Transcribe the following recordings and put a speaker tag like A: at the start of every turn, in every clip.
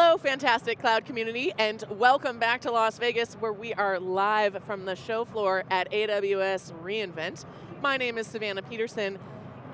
A: Hello, fantastic cloud community, and welcome back to Las Vegas, where we are live from the show floor at AWS reInvent. My name is Savannah Peterson,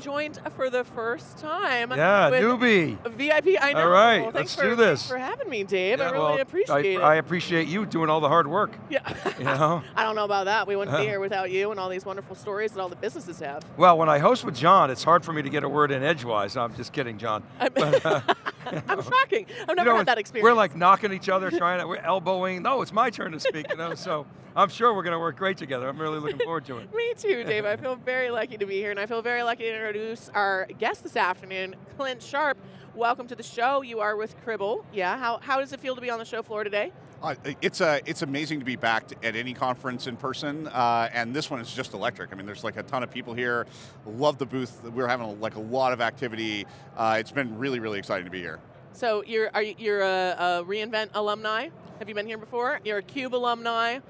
A: joined for the first time
B: yeah, newbie.
A: VIP, I know.
B: All right,
A: well,
B: let's
A: for,
B: do this.
A: Thanks for having me, Dave.
B: Yeah,
A: I really
B: well,
A: appreciate
B: I,
A: it.
B: I appreciate you doing all the hard work.
A: yeah.
B: You know?
A: I don't know about that. We wouldn't be here without you and all these wonderful stories that all the businesses have.
B: Well, when I host with John, it's hard for me to get a word in edgewise. I'm just kidding, John. But, uh,
A: I'm shocking. I've
B: you
A: never
B: know,
A: had that experience.
B: We're like knocking each other, trying to, we're elbowing. No, it's my turn to speak, you know, so I'm sure we're going to work great together. I'm really looking forward to it.
A: Me too, Dave. I feel very lucky to be here, and I feel very lucky to introduce our guest this afternoon, Clint Sharp. Welcome to the show. You are with Cribl. Yeah, how, how does it feel to be on the show floor today?
C: Uh, it's uh, it's amazing to be back t- at any conference in person, uh, and this one is just electric. I mean, there's like a ton of people here. Love the booth. We're having a, like a lot of activity. Uh, it's been really, really exciting to be here.
A: So you're are you, you're a, a reInvent alumni. Have you been here before? You're a Cube alumni.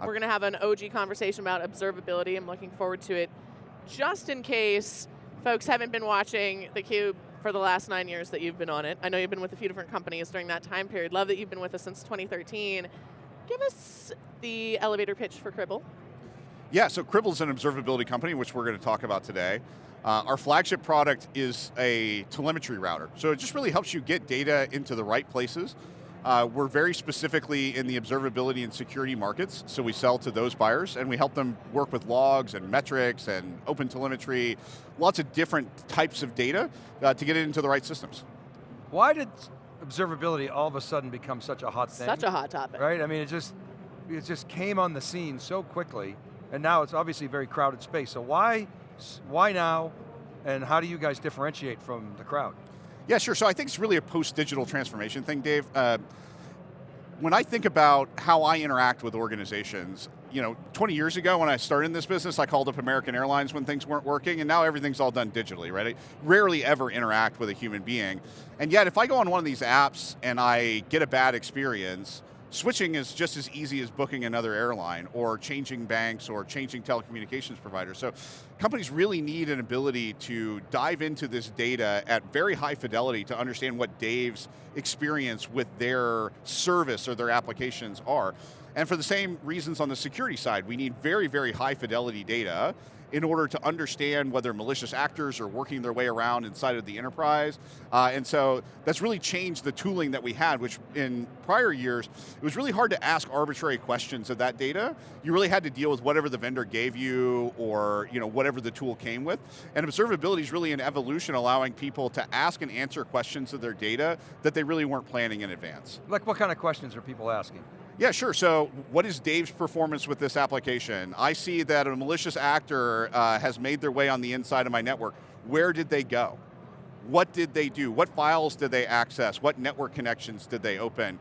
A: We're going to have an OG conversation about observability. I'm looking forward to it. Just in case folks haven't been watching the Cube for the last nine years that you've been on it. I know you've been with a few different companies during that time period. Love that you've been with us since 2013. Give us the elevator pitch for Cribl.
C: Yeah, so Cribl's an observability company, which we're going to talk about today. Uh, our flagship product is a telemetry router. So it just really helps you get data into the right places. Uh, we're very specifically in the observability and security markets, so we sell to those buyers and we help them work with logs and metrics and open telemetry, lots of different types of data uh, to get it into the right systems.
B: Why did observability all of a sudden become such a hot thing?
A: Such a hot topic.
B: Right, I mean, it just, it just came on the scene so quickly, and now it's obviously a very crowded space. So why, why now, and how do you guys differentiate from the crowd?
C: Yeah, sure. So I think it's really a post-digital transformation thing, Dave. Uh, when I think about how I interact with organizations, you know, 20 years ago when I started in this business, I called up American Airlines when things weren't working, and now everything's all done digitally, right? I rarely ever interact with a human being. And yet, if I go on one of these apps and I get a bad experience, switching is just as easy as booking another airline or changing banks or changing telecommunications providers. So companies really need an ability to dive into this data at very high fidelity to understand what Dave's experience with their service or their applications are. And for the same reasons on the security side, we need very, very high fidelity data in order to understand whether malicious actors are working their way around inside of the enterprise. Uh, and so that's really changed the tooling that we had, which in prior years, it was really hard to ask arbitrary questions of that data. You really had to deal with whatever the vendor gave you or you know, whatever the tool came with. And observability is really an evolution allowing people to ask and answer questions of their data that they really weren't planning in advance.
B: Like what kind of questions are people asking?
C: Yeah, sure. So what is Dave's performance with this application? I see that a malicious actor uh, has made their way on the inside of my network. Where did they go? What did they do? What files did they access? What network connections did they open?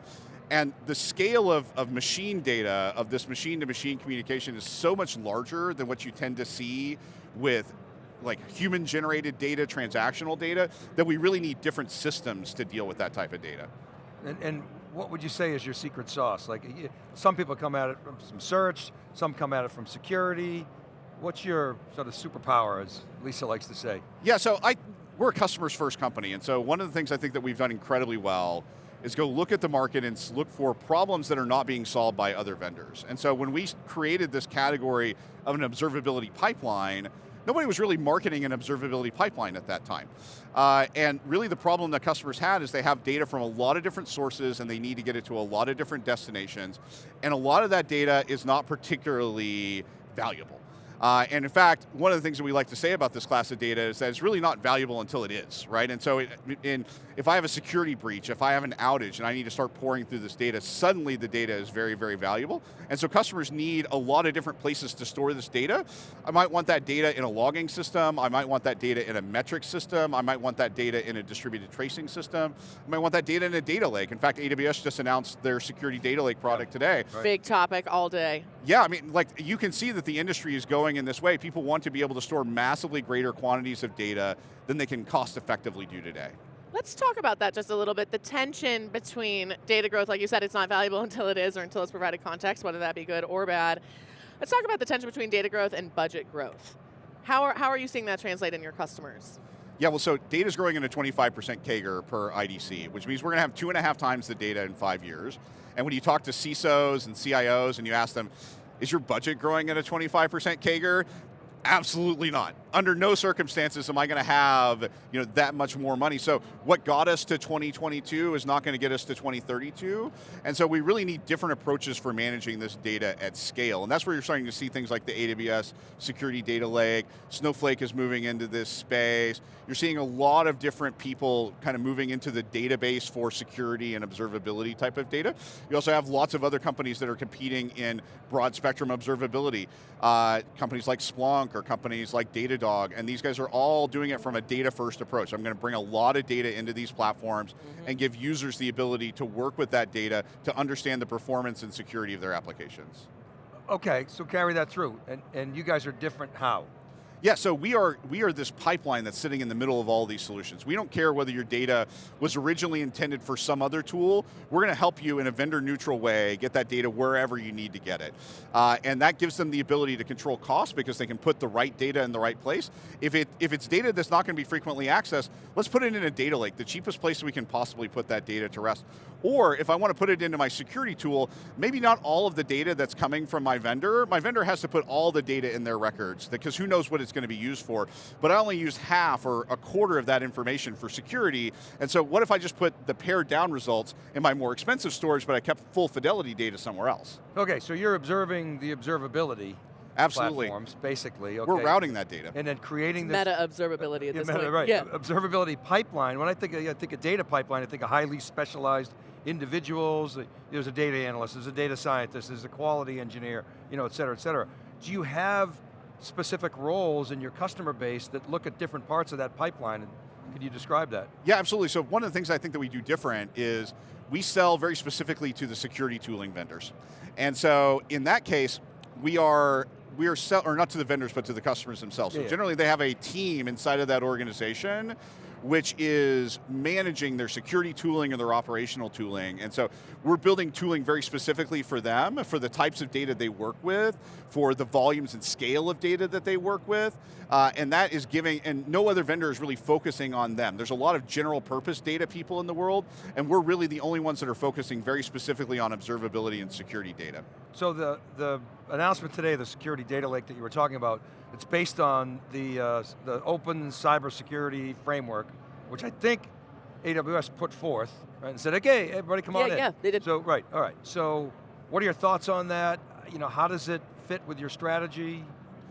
C: And the scale of, of machine data, of this machine-to-machine -machine communication is so much larger than what you tend to see with like human-generated data, transactional data, that we really need different systems to deal with that type of data.
B: And, and what would you say is your secret sauce? Like, some people come at it from some search, some come at it from security. What's your sort of superpower, as Lisa likes to say?
C: Yeah, so I, we're a customers first company, and so one of the things I think that we've done incredibly well is go look at the market and look for problems that are not being solved by other vendors. And so when we created this category of an observability pipeline, nobody was really marketing an observability pipeline at that time. Uh, and really the problem that customers had is they have data from a lot of different sources and they need to get it to a lot of different destinations. And a lot of that data is not particularly valuable. Uh, and in fact, one of the things that we like to say about this class of data is that it's really not valuable until it is, right? And so it, in, if I have a security breach, if I have an outage and I need to start pouring through this data, suddenly the data is very, very valuable. And so customers need a lot of different places to store this data. I might want that data in a logging system, I might want that data in a metric system, I might want that data in a distributed tracing system, I might want that data in a data lake. In fact, AWS just announced their security data lake product today.
B: Right.
A: Big topic all day.
C: Yeah, I mean, like you can see that the industry is going in this way. People want to be able to store massively greater quantities of data than they can cost effectively do today.
A: Let's talk about that just a little bit. The tension between data growth, like you said, it's not valuable until it is or until it's provided context, whether that be good or bad. Let's talk about the tension between data growth and budget growth. How are, how are you seeing that translate in your customers?
C: Yeah, well, so data's growing at a 25% CAGR per IDC, which means we're going to have two and a half times the data in five years. And when you talk to CISOs and CIOs and you ask them, is your budget growing at a 25% CAGR? Absolutely not. Under no circumstances am I going to have you know, that much more money. So what got us to 2022 is not going to get us to 2032. And so we really need different approaches for managing this data at scale. And that's where you're starting to see things like the AWS Security Data Lake, Snowflake is moving into this space. You're seeing a lot of different people kind of moving into the database for security and observability type of data. You also have lots of other companies that are competing in broad spectrum observability. Uh, companies like Splunk or companies like Datadog, and these guys are all doing it from a data first approach. I'm going to bring a lot of data into these platforms mm -hmm. and give users the ability to work with that data to understand the performance and security of their applications.
B: Okay, so carry that through, and, and you guys are different how?
C: Yeah, so we are, we are this pipeline that's sitting in the middle of all these solutions. We don't care whether your data was originally intended for some other tool, we're going to help you in a vendor neutral way get that data wherever you need to get it. Uh, and that gives them the ability to control costs because they can put the right data in the right place. If, it, if it's data that's not going to be frequently accessed, let's put it in a data lake, the cheapest place we can possibly put that data to rest. Or if I want to put it into my security tool, maybe not all of the data that's coming from my vendor, my vendor has to put all the data in their records, because who knows what it's going to be used for, but I only use half or a quarter of that information for security, and so what if I just put the pared down results in my more expensive storage, but I kept full fidelity data somewhere else?
B: Okay, so you're observing the observability
C: Absolutely.
B: platforms, basically. Okay.
C: We're routing that data.
B: And then creating this-
A: Meta observability at this
B: meta,
A: point.
B: Right,
A: yeah.
B: observability pipeline. When I think, of, I think of data pipeline, I think of highly specialized individuals. Uh, there's a data analyst, there's a data scientist, there's a quality engineer, you know, et cetera, et cetera. Do you have specific roles in your customer base that look at different parts of that pipeline? Could you describe that?
C: Yeah, absolutely. So one of the things I think that we do different is we sell very specifically to the security tooling vendors. And so in that case, we are we are sell, or not to the vendors, but to the customers themselves. So yeah. generally they have a team inside of that organization which is managing their security tooling and their operational tooling. And so we're building tooling very specifically for them, for the types of data they work with, for the volumes and scale of data that they work with, uh, and that is giving, and no other vendor is really focusing on them. There's a lot of general purpose data people in the world, and we're really the only ones that are focusing very specifically on observability and security data.
B: So the, the announcement today, the security data lake that you were talking about, it's based on the, uh, the open cybersecurity framework, which I think AWS put forth, right, and said, okay, everybody come
A: yeah,
B: on
A: in.
B: Yeah,
A: they did.
B: So, right, all right. So, what are your thoughts on that? You know, how does it fit with your strategy?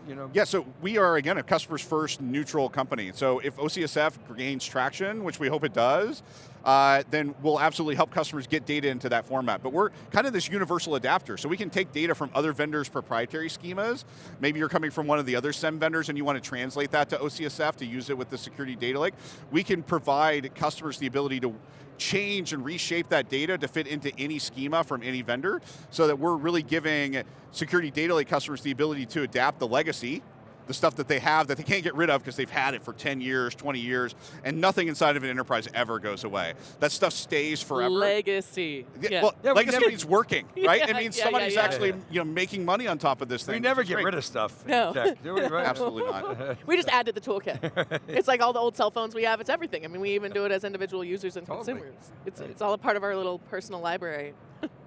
B: You know?
C: Yeah, so we are, again, a customers first neutral company. So if OCSF gains traction, which we hope it does, uh, then we'll absolutely help customers get data into that format. But we're kind of this universal adapter, so we can take data from other vendors' proprietary schemas. Maybe you're coming from one of the other SIEM vendors and you want to translate that to OCSF to use it with the security data lake. We can provide customers the ability to change and reshape that data to fit into any schema from any vendor so that we're really giving security data lake customers the ability to adapt the legacy the stuff that they have that they can't get rid of because they've had it for 10 years, 20 years, and nothing inside of an enterprise ever goes away. That stuff stays forever.
A: Legacy.
C: Yeah. Well, yeah, legacy never, means working, right?
A: Yeah,
C: it means
A: yeah,
C: somebody's
A: yeah,
C: actually you know, making money on top of this thing.
B: We never get
C: great.
B: rid of stuff.
A: No.
B: Tech, do we, right?
C: Absolutely not.
A: we just add to the toolkit. it's like all the old cell phones we have, it's everything. I mean, we even do it as individual users and totally. consumers. It's, it's all a part of our little personal library.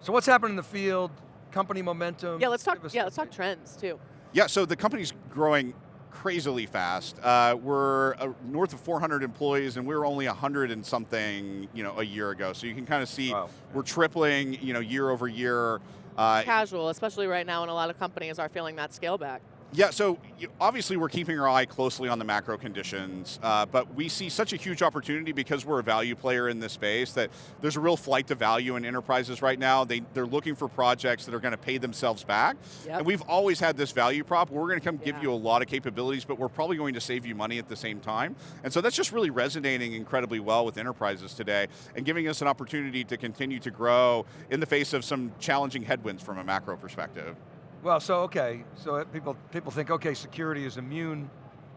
B: so what's happening in the field? Company momentum?
A: Yeah, let's talk, yeah, let's talk trends too.
C: Yeah, so the company's growing crazily fast. Uh, we're uh, north of 400 employees, and we were only 100 and something, you know, a year ago. So you can kind of see wow. we're tripling, you know, year over year.
A: Uh, Casual, especially right now, when a lot of companies are feeling that scale back.
C: Yeah, so obviously we're keeping our eye closely on the macro conditions, uh, but we see such a huge opportunity because we're a value player in this space that there's a real flight to value in enterprises right now. They, they're looking for projects that are going to pay themselves back. Yep. And we've always had this value prop. We're going to come yeah. give you a lot of capabilities, but we're probably going to save you money at the same time. And so that's just really resonating incredibly well with enterprises today and giving us an opportunity to continue to grow in the face of some challenging headwinds from a macro perspective.
B: Well, so okay, so people people think okay, security is immune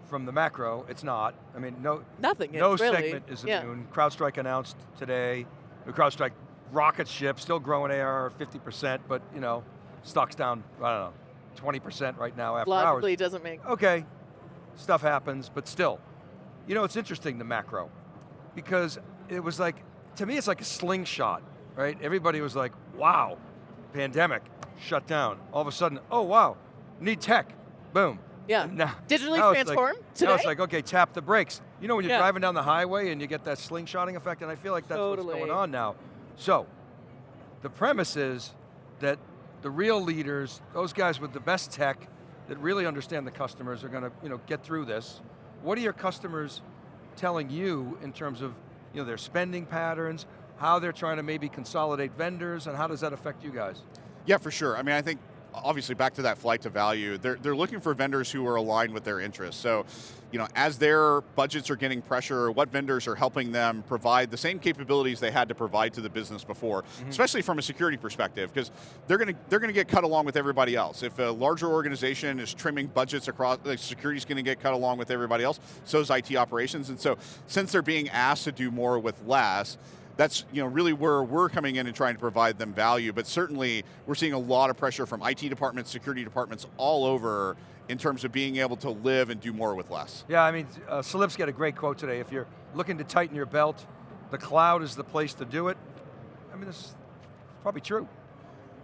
B: from the macro. It's not. I mean, no
A: nothing.
B: No
A: segment
B: is immune. Yeah. CrowdStrike announced today. The CrowdStrike rocket ship still growing AR 50%, but you know, stock's down. I don't know, 20% right now after
A: Logically
B: hours.
A: doesn't make.
B: Okay, stuff happens, but still, You know, it's interesting, the macro, because it was like, to me it's like a slingshot, right? Everybody was like, wow, pandemic, shut down. All of a sudden, oh wow, need tech, boom.
A: Yeah.
B: Now,
A: Digitally
B: now it's
A: transform
B: like,
A: today?
B: Now it's like, okay, tap the brakes. You know when you're
A: Yeah.
B: driving down the highway and you get that slingshotting effect, and I feel like that's what's going on now. So, the premise is that the real leaders, those guys with the best tech, that really understand the customers are going to you know, get through this. What are your customers telling you in terms of you know, their spending patterns, how they're trying to maybe consolidate vendors, and how does that affect you guys?
C: Yeah, for sure. I mean, I think obviously back to that flight to value, they're, they're looking for vendors who are aligned with their interests. So, you know, as their budgets are getting pressure, what vendors are helping them provide the same capabilities they had to provide to the business before, mm-hmm. especially from a security perspective, because they're going to they're going to get cut along with everybody else. If a larger organization is trimming budgets across, like security's going to get cut along with everybody else. So is IT operations, and so since they're being asked to do more with less, that's you know really where we're coming in and trying to provide them value. But certainly we're seeing a lot of pressure from IT departments, security departments all over in terms of being able to live and do more with less.
B: Yeah, I mean, uh, Salip's got a great quote today. If you're looking to tighten your belt, the cloud is the place to do it. I mean, this is probably true.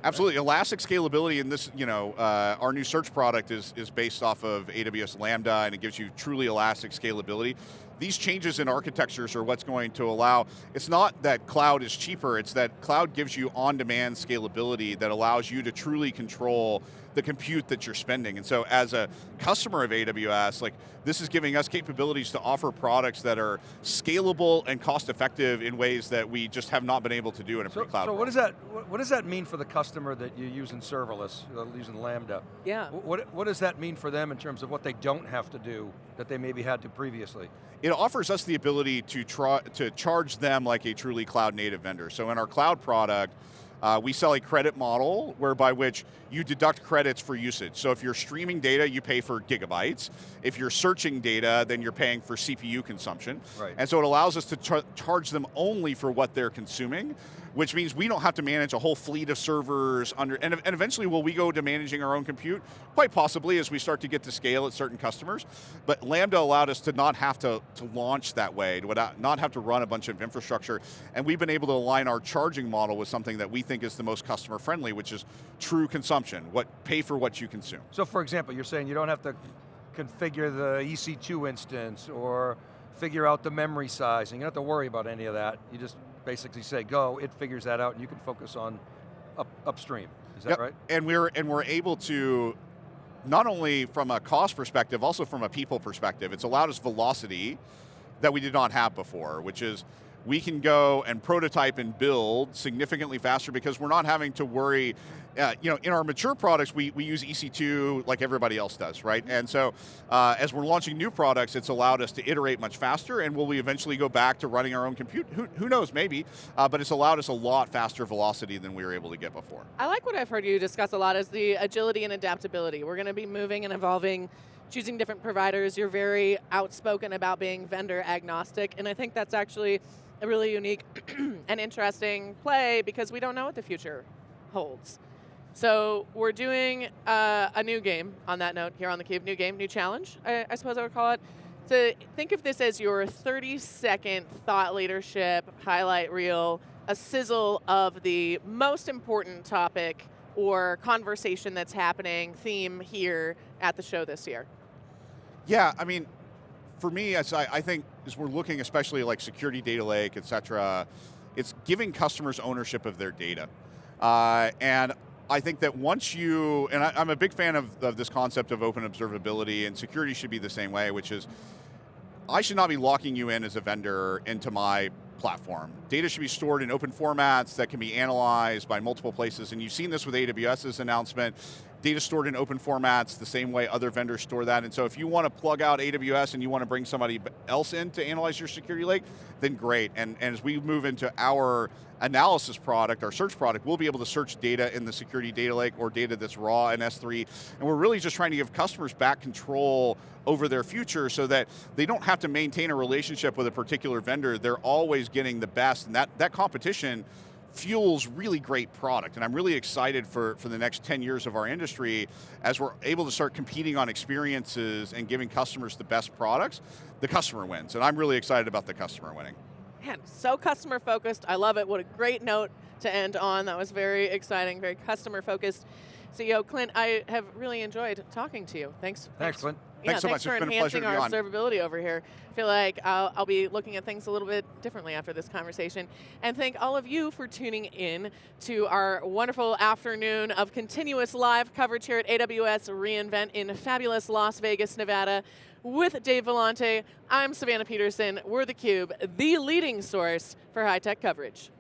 C: Absolutely, elastic scalability in this, you know, uh, our new search product is, is based off of AWS Lambda and it gives you truly elastic scalability. These changes in architectures are what's going to allow, it's not that cloud is cheaper, it's that cloud gives you on-demand scalability that allows you to truly control the compute that you're spending. And so as a customer of AWS, like this is giving us capabilities to offer products that are scalable and cost effective in ways that we just have not been able to do in a
B: So,
C: pre-cloud
B: so
C: world.
B: what does that what, what does that mean for the customer that you use in serverless, uh, using Lambda?
A: Yeah.
B: What, what does that mean for them in terms of what they don't have to do that they maybe had to previously?
C: It offers us the ability to try to charge them like a truly cloud native vendor. So in our cloud product, uh, we sell a credit model whereby which you deduct credits for usage. So if you're streaming data, you pay for gigabytes. If you're searching data, then you're paying for CPU consumption.
B: Right.
C: And so it allows us to char charge them only for what they're consuming, which means we don't have to manage a whole fleet of servers under, and, and eventually will we go to managing our own compute? Quite possibly as we start to get to scale at certain customers. But Lambda allowed us to not have to, to launch that way, to not have to run a bunch of infrastructure, and we've been able to align our charging model with something that we think is the most customer friendly, which is true consumption, what pay for what you consume.
B: So for example, you're saying you don't have to configure the EC2 instance or figure out the memory size, and you don't have to worry about any of that. You just basically say go, it figures that out, and you can focus on up, upstream. Is that
C: Yep.
B: right?
C: And we're and we're able to not only from a cost perspective, also from a people perspective. It's allowed us velocity that we did not have before, which is we can go and prototype and build significantly faster because we're not having to worry. Uh, you know, in our mature products, we, we use EC2 like everybody else does, right? And so, uh, as we're launching new products, it's allowed us to iterate much faster. And will we eventually go back to running our own compute? Who, who knows? Maybe. Uh, but it's allowed us a lot faster velocity than we were able to get before.
A: I like what I've heard you discuss a lot is the agility and adaptability. We're going to be moving and evolving, choosing different providers. You're very outspoken about being vendor agnostic, and I think that's actually a really unique and interesting play because we don't know what the future holds. So we're doing uh, a new game on that note here on the Cube. New game, new challenge, I, I suppose I would call it. So think of this as your 30 second thought leadership highlight reel, a sizzle of the most important topic or conversation that's happening, theme here at the show this year.
C: Yeah, I mean, for me, as I, I think as we're looking, especially like security data lake, et cetera, it's giving customers ownership of their data. Uh, and I think that once you, and I, I'm a big fan of, of this concept of open observability, and security should be the same way, which is I should not be locking you in as a vendor into my platform. Data should be stored in open formats that can be analyzed by multiple places, and you've seen this with AWS's announcement. Data stored in open formats the same way other vendors store that, and so if you want to plug out AWS and you want to bring somebody else in to analyze your security lake, then great. And, and as we move into our analysis product, our search product, we'll be able to search data in the security data lake or data that's raw in S3, and we're really just trying to give customers back control over their future so that they don't have to maintain a relationship with a particular vendor, they're always getting the best, and that, that competition fuels really great product. And I'm really excited for, for the next 10 years of our industry as we're able to start competing on experiences and giving customers the best products, the customer wins. And I'm really excited about the customer winning.
A: Man, so customer focused. I love it. What a great note to end on. That was very exciting, very customer focused. CEO Clint, I have really enjoyed talking to you. Thanks.
B: Thanks, Clint.
A: Yeah,
C: Thanks so
A: thanks
C: much.
A: for
C: It's been a pleasure
A: enhancing our
C: on.
A: observability over here. I feel like I'll, I'll be looking at things a little bit differently after this conversation. And thank all of you for tuning in to our wonderful afternoon of continuous live coverage here at AWS reInvent in fabulous Las Vegas, Nevada. With Dave Vellante, I'm Savannah Peterson. We're theCUBE, the leading source for high-tech coverage.